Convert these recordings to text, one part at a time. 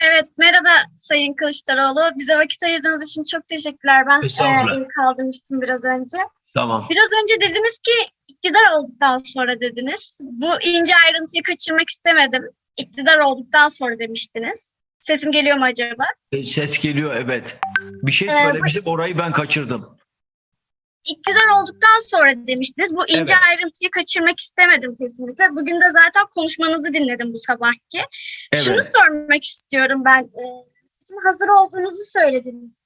Evet, merhaba Sayın Kılıçdaroğlu. Bize vakit ayırdığınız için çok teşekkürler. Ben e, ilk kaldırmıştım biraz önce. Tamam. Biraz önce dediniz ki iktidar olduktan sonra dediniz. Bu ince ayrıntıyı kaçırmak istemedim. İktidar olduktan sonra demiştiniz. Sesim geliyor mu acaba? E, Ses geliyor evet. Bir şey Ee, söylemiştim orayı ben kaçırdım. İktidar olduktan sonra demiştiniz. Bu ince Evet. ayrıntıyı kaçırmak istemedim kesinlikle. Bugün de zaten konuşmanızı dinledim bu sabahki. Şunu Evet. sormak istiyorum ben. Ee, sizin hazır olduğunuzu söylediniz.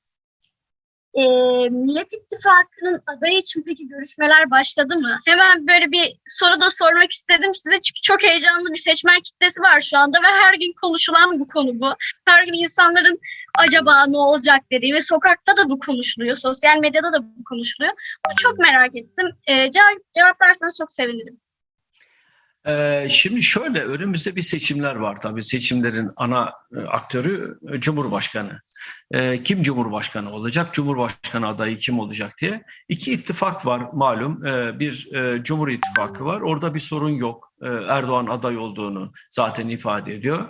Ee, Millet İttifakı'nın adayı için peki görüşmeler başladı mı? Hemen böyle bir soru da sormak istedim size çünkü çok heyecanlı bir seçmen kitlesi var şu anda ve her gün konuşulan bu konu bu. Her gün insanların acaba ne olacak dediği ve sokakta da bu konuşuluyor, sosyal medyada da bu konuşuluyor. Bunu çok merak ettim. Ee, cevap, cevaplarsanız çok sevinirim. Ee, şimdi şöyle önümüzde bir seçimler var tabii. Seçimlerin ana e, aktörü e, Cumhurbaşkanı. Ee, kim Cumhurbaşkanı olacak? Cumhurbaşkanı adayı kim olacak diye. İki ittifak var malum. Ee, bir e, Cumhur İttifakı var. Orada bir sorun yok. Erdoğan aday olduğunu zaten ifade ediyor.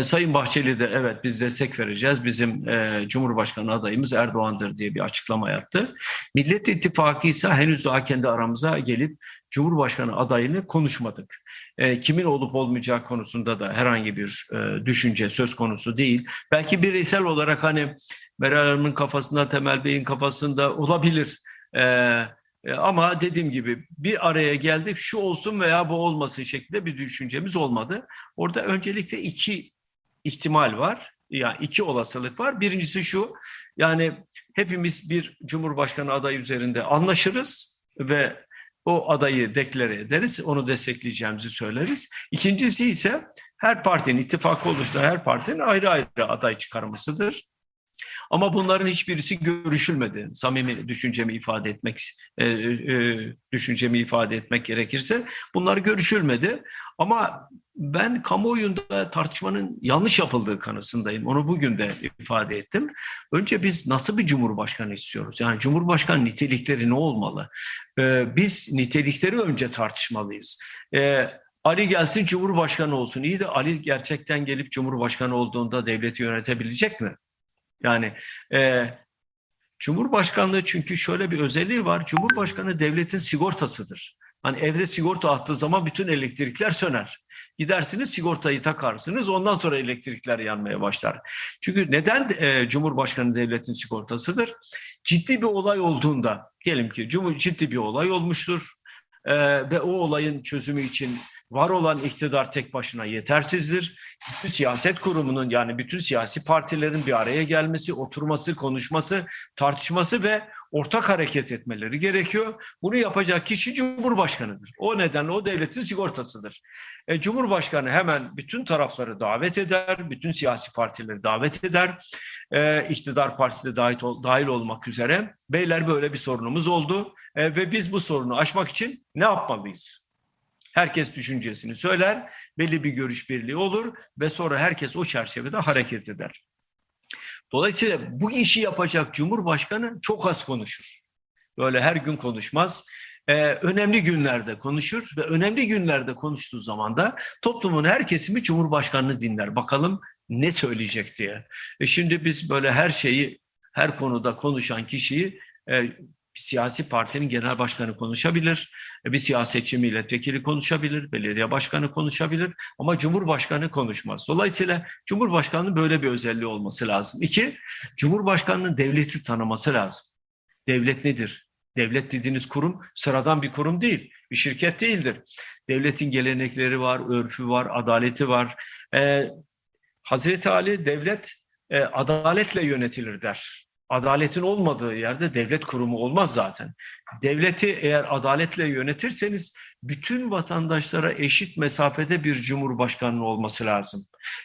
Sayın Bahçeli de evet biz destek vereceğiz. Bizim Cumhurbaşkanı adayımız Erdoğan'dır diye bir açıklama yaptı. Millet İttifakı ise henüz daha kendi aramıza gelip Cumhurbaşkanı adayını konuşmadık. E, kimin olup olmayacağı konusunda da herhangi bir e, düşünce söz konusu değil. Belki bireysel olarak hani Meral Hanım'ın kafasında, Temel Bey'in kafasında olabilir. E, ama dediğim gibi bir araya geldik şu olsun veya bu olmasın şeklinde bir düşüncemiz olmadı. Orada öncelikle iki ihtimal var. Yani iki olasılık var. Birincisi şu yani hepimiz bir Cumhurbaşkanı adayı üzerinde anlaşırız ve o adayı deklare ederiz, onu destekleyeceğimizi söyleriz. İkincisi ise her partinin, ittifakı oluşturan her partinin ayrı ayrı aday çıkarmasıdır. Ama bunların hiçbirisi görüşülmedi. Samimi düşüncemi ifade etmek, e, e, düşüncemi ifade etmek gerekirse bunlar görüşülmedi. Ama ben kamuoyunda tartışmanın yanlış yapıldığı kanısındayım. Onu bugün de ifade ettim. Önce biz nasıl bir cumhurbaşkanı istiyoruz? Yani cumhurbaşkanı nitelikleri ne olmalı? Ee, biz nitelikleri önce tartışmalıyız. Ee, Ali gelsin cumhurbaşkanı olsun. İyi de Ali gerçekten gelip cumhurbaşkanı olduğunda devleti yönetebilecek mi? Yani e, Cumhurbaşkanlığı çünkü şöyle bir özelliği var. Cumhurbaşkanı devletin sigortasıdır. Hani evde sigorta attığı zaman bütün elektrikler söner. Gidersiniz sigortayı takarsınız ondan sonra elektrikler yanmaya başlar. Çünkü neden e, Cumhurbaşkanı devletin sigortasıdır? Ciddi bir olay olduğunda diyelim ki Cumhur ciddi bir olay olmuştur e, ve o olayın çözümü için var olan iktidar tek başına yetersizdir. Bütün siyaset kurumunun yani bütün siyasi partilerin bir araya gelmesi, oturması, konuşması, tartışması ve ortak hareket etmeleri gerekiyor. Bunu yapacak kişi Cumhurbaşkanıdır. O nedenle o devletin sigortasıdır. E, Cumhurbaşkanı hemen bütün tarafları davet eder, bütün siyasi partileri davet eder. E, iktidar partisi de dahil, dahil olmak üzere. Beyler böyle bir sorunumuz oldu E, ve biz bu sorunu aşmak için ne yapmalıyız? Herkes düşüncesini söyler, belli bir görüş birliği olur ve sonra herkes o çerçevede hareket eder. Dolayısıyla bu işi yapacak Cumhurbaşkanı çok az konuşur. Böyle her gün konuşmaz. Ee, önemli günlerde konuşur ve önemli günlerde konuştuğu zaman da toplumun her kesimi Cumhurbaşkanını dinler. Bakalım ne söyleyecek diye. E şimdi biz böyle her şeyi, her konuda konuşan kişiyi e, bir siyasi partinin genel başkanı konuşabilir, e, bir siyasetçi milletvekili konuşabilir, belediye başkanı konuşabilir ama Cumhurbaşkanı konuşmaz. Dolayısıyla Cumhurbaşkanının böyle bir özelliği olması lazım. İki, Cumhurbaşkanının devleti tanıması lazım. Devlet nedir? Devlet dediğiniz kurum sıradan bir kurum değil, bir şirket değildir. Devletin gelenekleri var, örfü var, adaleti var. Ee, Hazreti Ali devlet e, adaletle yönetilir der. Adaletin olmadığı yerde devlet kurumu olmaz zaten. Devleti eğer adaletle yönetirseniz bütün vatandaşlara eşit mesafede bir cumhurbaşkanının olması lazım.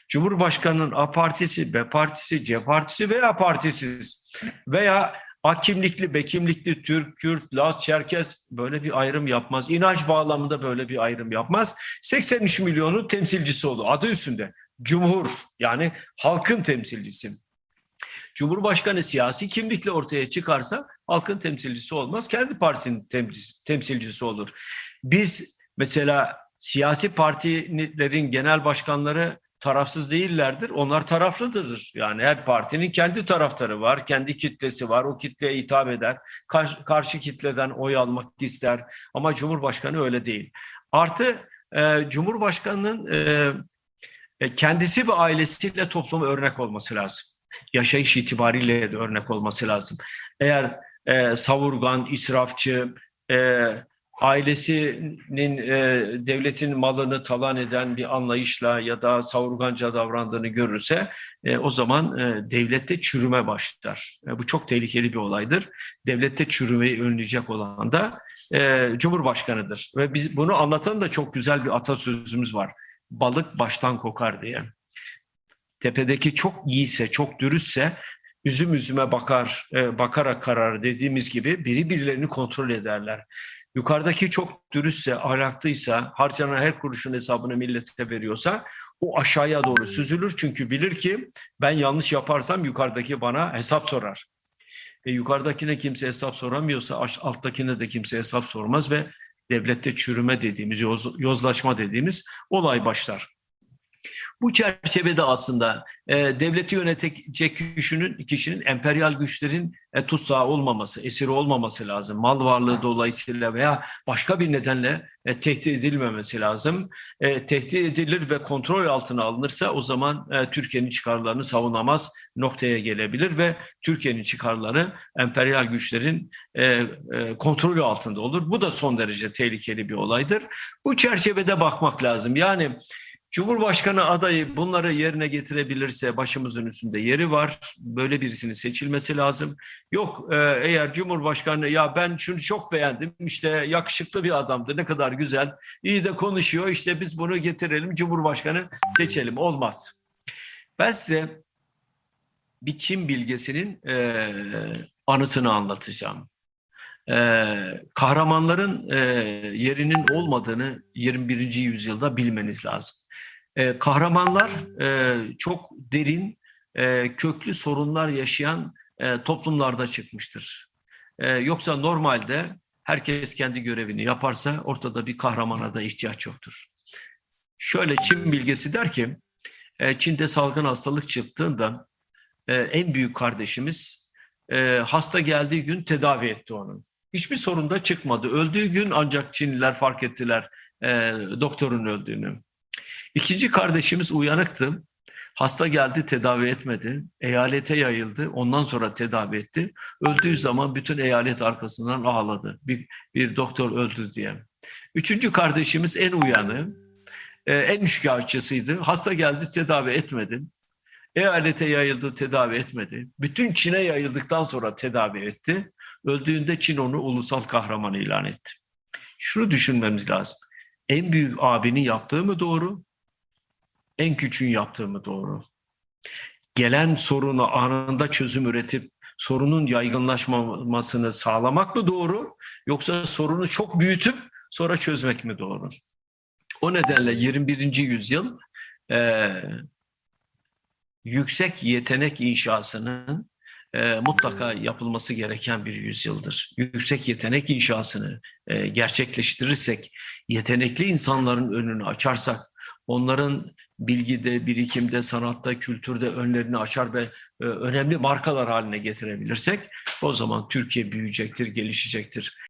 Cumhurbaşkanının A partisi, B partisi, C partisi veya partisiz veya A kimlikli, B kimlikli, Türk, Kürt, Laz, Çerkez böyle bir ayrım yapmaz. İnanç bağlamında böyle bir ayrım yapmaz. 83 milyonun temsilcisi olur adı üstünde. Cumhur yani halkın temsilcisi. Cumhurbaşkanı siyasi kimlikle ortaya çıkarsa halkın temsilcisi olmaz. Kendi partisinin temsilcisi olur. Biz mesela siyasi partilerin genel başkanları tarafsız değillerdir. Onlar taraflıdır. Yani her partinin kendi taraftarı var, kendi kitlesi var. O kitleye hitap eder. Karşı, karşı kitleden oy almak ister. Ama Cumhurbaşkanı öyle değil. Artı e, Cumhurbaşkanının e, e, kendisi ve ailesiyle topluma örnek olması lazım. Yaşayış itibariyle de örnek olması lazım. Eğer e, savurgan, israfçı, e, ailesinin e, devletin malını talan eden bir anlayışla ya da savurganca davrandığını görürse e, o zaman e, devlette çürüme başlar. E, bu çok tehlikeli bir olaydır. Devlette çürümeyi önleyecek olan da e, Cumhurbaşkanıdır. Ve biz bunu anlatan da çok güzel bir atasözümüz var. Balık baştan kokar diye. Tepedeki çok iyiyse, çok dürüstse üzüm üzüme bakar, e, bakarak karar dediğimiz gibi biri birilerini kontrol ederler. Yukarıdaki çok dürüstse, ahlaklıysa, harcanan her kuruşun hesabını millete veriyorsa o aşağıya doğru süzülür. Çünkü bilir ki ben yanlış yaparsam yukarıdaki bana hesap sorar. E, yukarıdakine kimse hesap soramıyorsa alttakine de kimse hesap sormaz ve devlette çürüme dediğimiz, yoz- yozlaşma dediğimiz olay başlar. Bu çerçevede aslında e, devleti yönetecek kişinin, kişinin emperyal güçlerin e, tutsağı olmaması, esiri olmaması lazım. Mal varlığı dolayısıyla veya başka bir nedenle e, tehdit edilmemesi lazım. E, tehdit edilir ve kontrol altına alınırsa o zaman e, Türkiye'nin çıkarlarını savunamaz noktaya gelebilir ve Türkiye'nin çıkarları emperyal güçlerin e, e, kontrolü altında olur. Bu da son derece tehlikeli bir olaydır. Bu çerçevede bakmak lazım. Yani Cumhurbaşkanı adayı bunları yerine getirebilirse başımızın üstünde yeri var. Böyle birisinin seçilmesi lazım. Yok e, eğer Cumhurbaşkanı ya ben şunu çok beğendim işte yakışıklı bir adamdı ne kadar güzel iyi de konuşuyor işte biz bunu getirelim Cumhurbaşkanı seçelim olmaz. Ben size bir Çin bilgesinin e, anısını anlatacağım. E, kahramanların e, yerinin olmadığını 21. yüzyılda bilmeniz lazım. E, kahramanlar e, çok derin, e, köklü sorunlar yaşayan e, toplumlarda çıkmıştır. Yoksa normalde herkes kendi görevini yaparsa ortada bir kahramana da ihtiyaç yoktur. Şöyle Çin bilgesi der ki, Çin'de salgın hastalık çıktığında en büyük kardeşimiz hasta geldiği gün tedavi etti onu. Hiçbir sorun da çıkmadı. Öldüğü gün ancak Çinliler fark ettiler e, doktorun öldüğünü. İkinci kardeşimiz uyanıktı. Hasta geldi tedavi etmedi. Eyalete yayıldı. Ondan sonra tedavi etti. Öldüğü zaman bütün eyalet arkasından ağladı. Bir, bir doktor öldü diye. Üçüncü kardeşimiz en uyanı, e, en üçkağıtçısıydı. Hasta geldi tedavi etmedi. Eyalete yayıldı tedavi etmedi. Bütün Çin'e yayıldıktan sonra tedavi etti. Öldüğünde Çin onu ulusal kahraman ilan etti. Şunu düşünmemiz lazım. En büyük abinin yaptığı mı doğru? En küçüğün yaptığı mı doğru? Gelen sorunu anında çözüm üretip sorunun yaygınlaşmamasını sağlamak mı doğru? Yoksa sorunu çok büyütüp sonra çözmek mi doğru? O nedenle 21. yüzyıl e, yüksek yetenek inşasının e, mutlaka yapılması gereken bir yüzyıldır. Yüksek yetenek inşasını e, gerçekleştirirsek, yetenekli insanların önünü açarsak, onların bilgide, birikimde, sanatta, kültürde önlerini açar ve e, önemli markalar haline getirebilirsek, o zaman Türkiye büyüyecektir, gelişecektir.